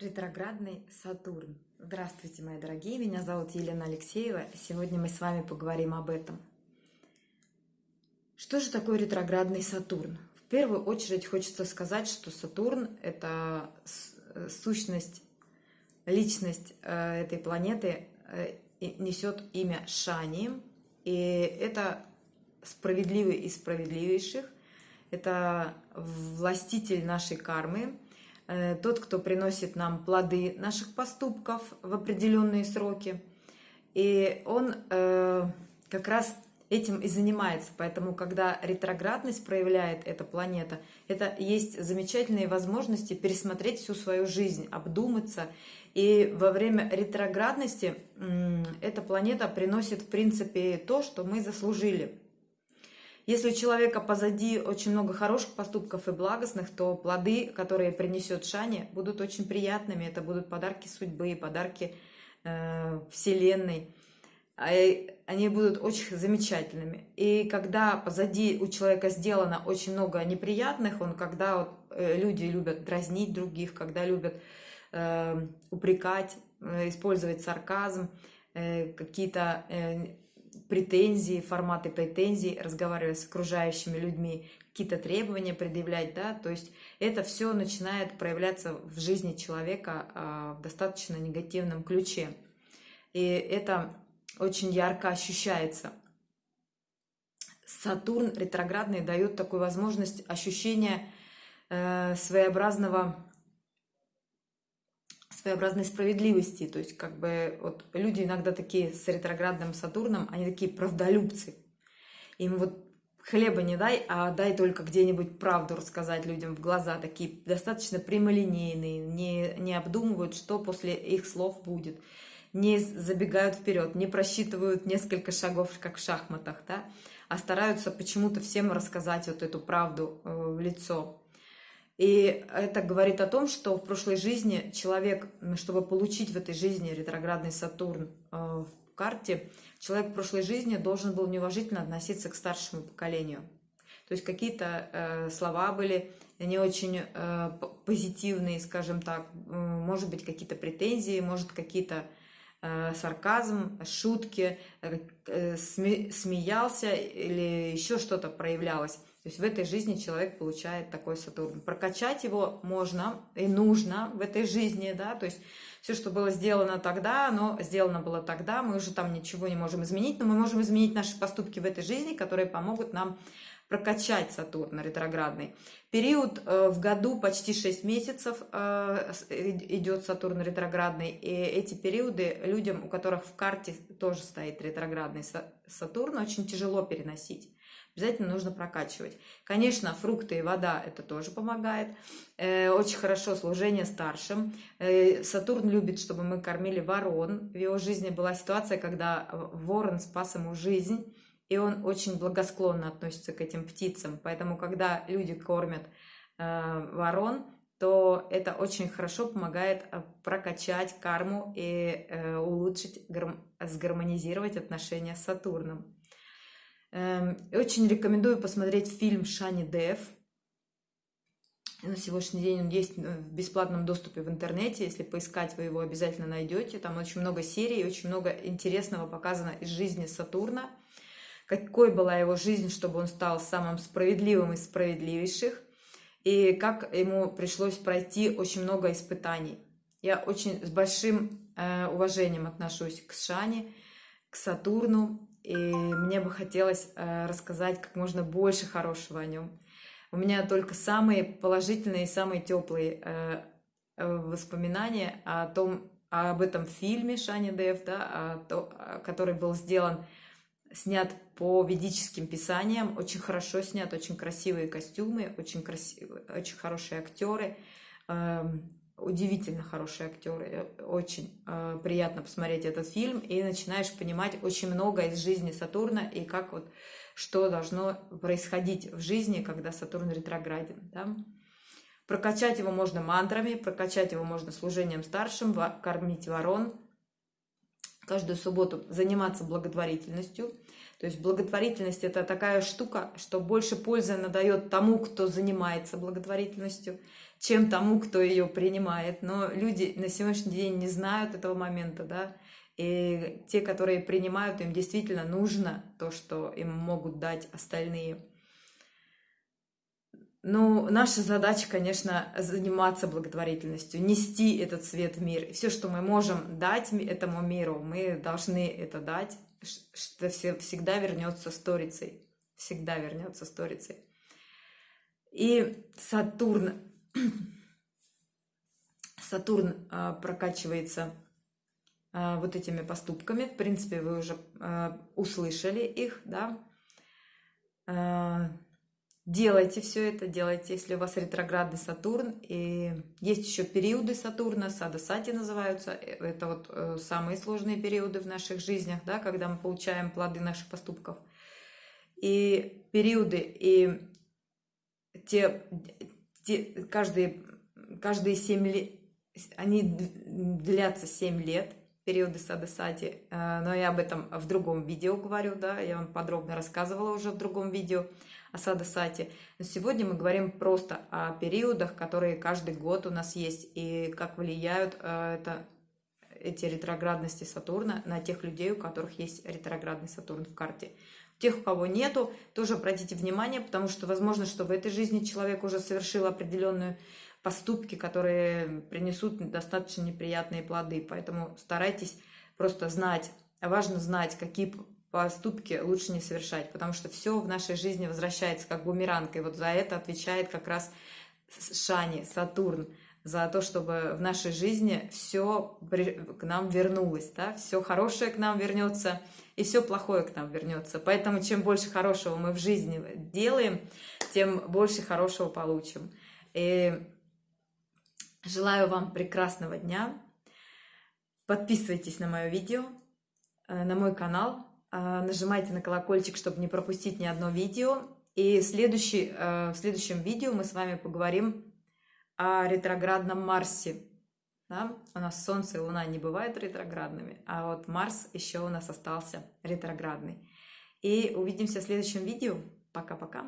Ретроградный Сатурн. Здравствуйте, мои дорогие, меня зовут Елена Алексеева. Сегодня мы с вами поговорим об этом. Что же такое ретроградный Сатурн? В первую очередь хочется сказать, что Сатурн – это э, сущность, личность э, этой планеты э, несет имя Шани, и это справедливый из справедливейших, это властитель нашей кармы – тот, кто приносит нам плоды наших поступков в определенные сроки. И он э, как раз этим и занимается. Поэтому, когда ретроградность проявляет эта планета, это есть замечательные возможности пересмотреть всю свою жизнь, обдуматься. И во время ретроградности эта планета приносит, в принципе, то, что мы заслужили. Если у человека позади очень много хороших поступков и благостных, то плоды, которые принесет Шани, будут очень приятными. Это будут подарки судьбы, подарки э, Вселенной. А, они будут очень замечательными. И когда позади у человека сделано очень много неприятных, он когда вот, э, люди любят дразнить других, когда любят э, упрекать, э, использовать сарказм, э, какие-то э, претензии, форматы претензий, разговаривать с окружающими людьми, какие-то требования предъявлять, да, то есть это все начинает проявляться в жизни человека а, в достаточно негативном ключе. И это очень ярко ощущается. Сатурн ретроградный дает такую возможность ощущения э, своеобразного своеобразной справедливости. То есть, как бы, вот люди иногда такие с ретроградным Сатурном, они такие правдолюбцы. Им вот хлеба не дай, а дай только где-нибудь правду рассказать людям в глаза. Такие достаточно прямолинейные, не, не обдумывают, что после их слов будет. Не забегают вперед, не просчитывают несколько шагов, как в шахматах, да, а стараются почему-то всем рассказать вот эту правду э, в лицо. И это говорит о том, что в прошлой жизни человек, чтобы получить в этой жизни ретроградный Сатурн э, в карте, человек в прошлой жизни должен был неуважительно относиться к старшему поколению. То есть какие-то э, слова были не очень э, позитивные, скажем так, может быть, какие-то претензии, может, какие-то сарказм, шутки, смеялся или еще что-то проявлялось. То есть в этой жизни человек получает такой Сатурн. Прокачать его можно и нужно в этой жизни, да, то есть все, что было сделано тогда, оно сделано было тогда, мы уже там ничего не можем изменить, но мы можем изменить наши поступки в этой жизни, которые помогут нам прокачать Сатурн ретроградный. Период э, в году почти 6 месяцев э, идет Сатурн ретроградный, и эти периоды людям, у которых в карте тоже стоит ретроградный Сатурн, очень тяжело переносить обязательно нужно прокачивать. Конечно, фрукты и вода это тоже помогает. Э, очень хорошо служение старшим. Э, Сатурн любит, чтобы мы кормили ворон. В его жизни была ситуация, когда ворон спас ему жизнь, и он очень благосклонно относится к этим птицам. Поэтому, когда люди кормят э, ворон, то это очень хорошо помогает прокачать карму и улучшить, сгармонизировать отношения с Сатурном. Эм, очень рекомендую посмотреть фильм Шани Дев. На сегодняшний день он есть в бесплатном доступе в интернете. Если поискать, вы его обязательно найдете. Там очень много серий, очень много интересного показано из жизни Сатурна. Какой была его жизнь, чтобы он стал самым справедливым из справедливейших. И как ему пришлось пройти очень много испытаний. Я очень с большим э, уважением отношусь к Шане, к Сатурну. И мне бы хотелось э, рассказать как можно больше хорошего о нем. У меня только самые положительные и самые теплые э, э, воспоминания о том, об этом фильме Шани Дев, да, который был сделан, снят по ведическим писаниям, очень хорошо снят, очень красивые костюмы, очень, красивые, очень хорошие актеры. Удивительно хорошие актеры, очень э, приятно посмотреть этот фильм, и начинаешь понимать очень много из жизни Сатурна и как вот что должно происходить в жизни, когда Сатурн ретрограден. Да? Прокачать его можно мантрами, прокачать его можно служением старшим, кормить ворон, каждую субботу заниматься благотворительностью, То есть благотворительность это такая штука, что больше пользы она дает тому, кто занимается благотворительностью, чем тому, кто ее принимает. Но люди на сегодняшний день не знают этого момента, да, и те, которые принимают, им действительно нужно то, что им могут дать остальные. Ну, наша задача, конечно, заниматься благотворительностью, нести этот свет в мир. Все, что мы можем дать этому миру, мы должны это дать, что всегда вернется сторицей. Всегда вернется сторицей. И Сатурн, Сатурн а, прокачивается а, вот этими поступками. В принципе, вы уже а, услышали их, да. Делайте все это, делайте, если у вас ретроградный Сатурн. И есть еще периоды Сатурна, сада сати называются. Э, это вот э, самые сложные периоды в наших жизнях, да, когда мы получаем плоды наших поступков. И периоды, и те, те каждые, каждые 7 лет, они длятся 7 лет, периоды сада сати. Э, но я об этом в другом видео говорю, да, я вам подробно рассказывала уже в другом видео. Асада Сати. Но сегодня мы говорим просто о периодах, которые каждый год у нас есть, и как влияют э, это, эти ретроградности Сатурна на тех людей, у которых есть ретроградный Сатурн в карте. Тех, у кого нету, тоже обратите внимание, потому что возможно, что в этой жизни человек уже совершил определенную поступки, которые принесут достаточно неприятные плоды. Поэтому старайтесь просто знать, важно знать, какие поступки лучше не совершать, потому что все в нашей жизни возвращается как бумеранг, и вот за это отвечает как раз Шани, Сатурн, за то, чтобы в нашей жизни все к нам вернулось, да, все хорошее к нам вернется, и все плохое к нам вернется. Поэтому чем больше хорошего мы в жизни делаем, тем больше хорошего получим. И желаю вам прекрасного дня. Подписывайтесь на мое видео, э, на мой канал, а, нажимайте на колокольчик, чтобы не пропустить ни одно видео. И следующий, э, в следующем видео мы с вами поговорим о ретроградном Марсе. Да? У нас Солнце и Луна не бывают ретроградными, а вот Марс еще у нас остался ретроградный. И увидимся в следующем видео. Пока-пока.